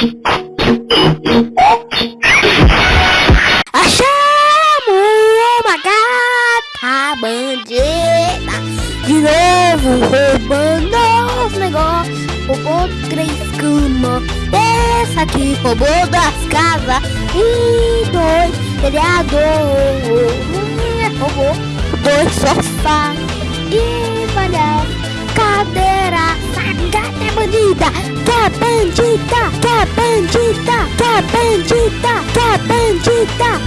Achamos uma gata bandida. De novo roubando os negócios. Roubou três camas Essa aqui roubou das casas. E dois vereador Roubou dois sofás. E valeu cadeira Essa gata é bandida. Que 笨巨大，大笨巨大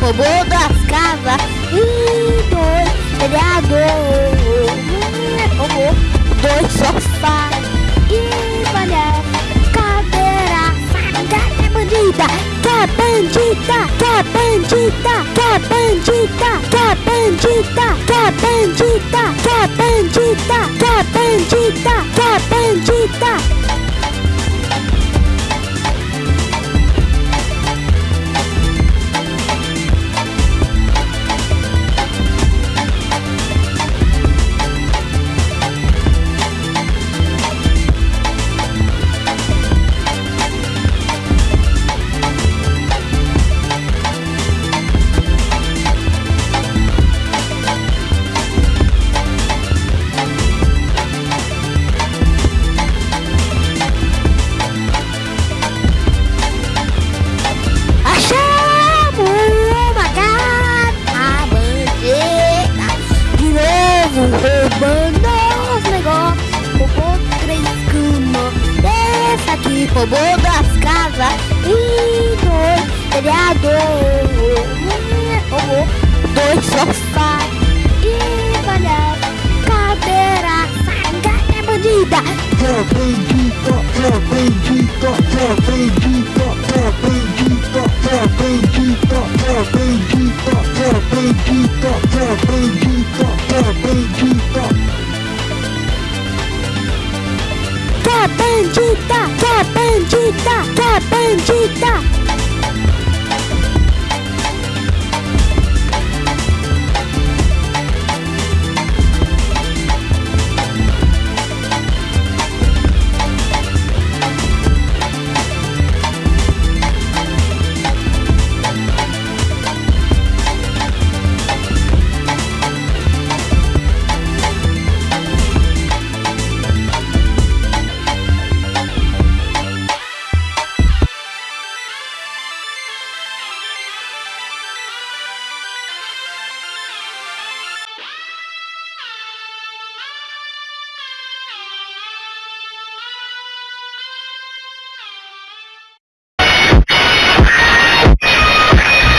roubou das casas E dois vereador Roubou dois sofás E valeu cadeira Essa gata é bandida Que é bandida Que é bandida Que é bandida Que é bandida Que é bandida Que é bandida Que é bandida Que é bandida roubando os negócios Roubou três camas Essa aqui roubou das casas E dois vereador Roubou dois sofás acredita, acredita. Que bandita, que bandita, que bandita.